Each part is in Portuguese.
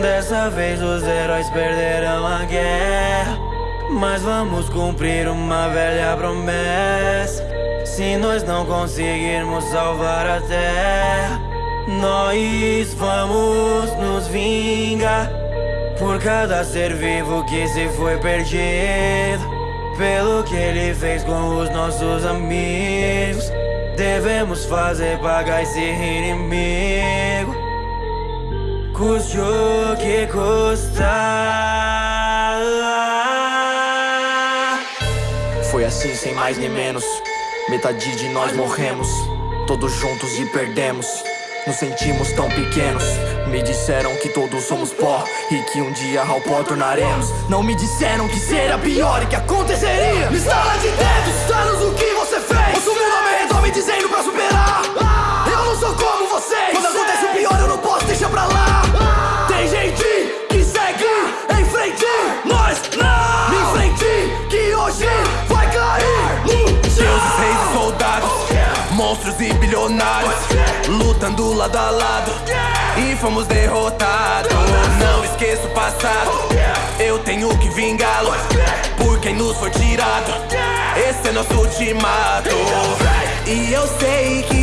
Dessa vez os heróis perderão a guerra. Mas vamos cumprir uma velha promessa. Se nós não conseguirmos salvar a terra Nós vamos nos vingar. Por cada ser vivo que se foi perdido Pelo que ele fez com os nossos amigos Devemos fazer pagar esse inimigo Custe o que custar Foi assim sem mais nem menos. Metade de nós morremos. Todos juntos e perdemos. Nos sentimos tão pequenos. Me disseram que todos somos pó E que um dia ao pó tornaremos. Não me disseram que seria pior e que aconteceria. Me estala de dedos, anos o que você fez? Mundo ao meu redor me dizendo e bilionários Lutando lado a lado E fomos derrotados. Não esqueça o passado Eu tenho que vingá-lo Por quem nos foi tirado. Esse é nosso ultimato. E eu sei que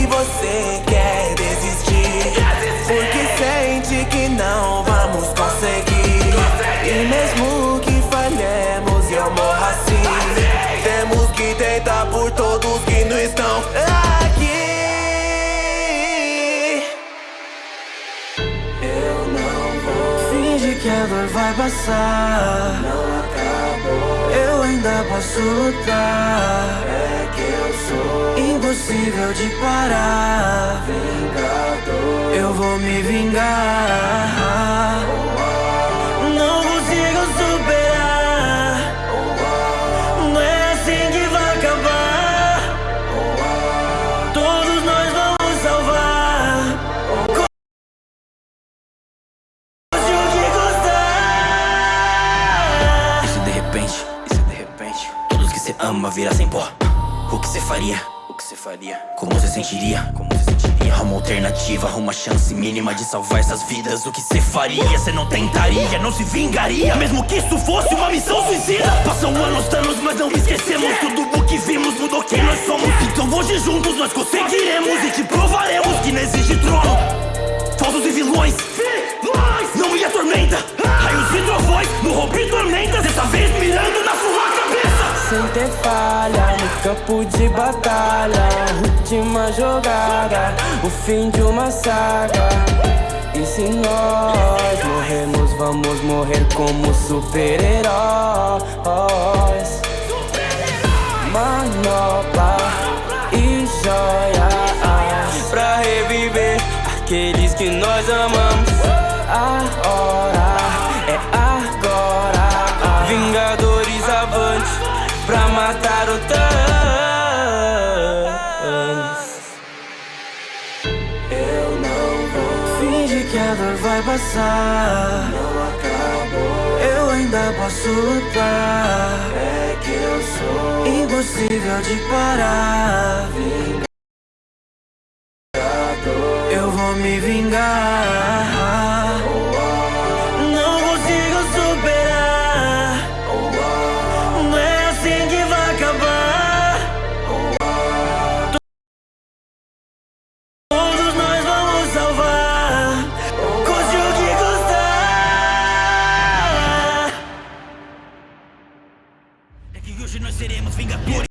que a dor vai passar. Não acabou. Eu ainda posso lutar. É que eu sou Impossível de parar. vingador. Eu vou me vingar Você ama virassem pó O que você faria? O que você faria? Como você sentiria? Como você sentiria? Uma alternativa, uma chance mínima de salvar essas vidas O que você faria? Você não tentaria, não se vingaria Mesmo que isso fosse uma missão suicida Passam anos, anos, mas não esquecemos Tudo o que vimos mudou quem nós somos Então hoje juntos nós conseguiremos E te provaremos que não existe trono Falsos e vilões campo de batalha Última jogada, o fim de uma saga. E se nós morrermos, vamos morrer como super-heróis. Manopla e joias Pra reviver aqueles que nós amamos Finge que a dor vai passar. Não acabou. Eu ainda posso lutar. É que eu sou Impossível de parar. vingador. Eu vou me vingar hoje nós seremos vingadores.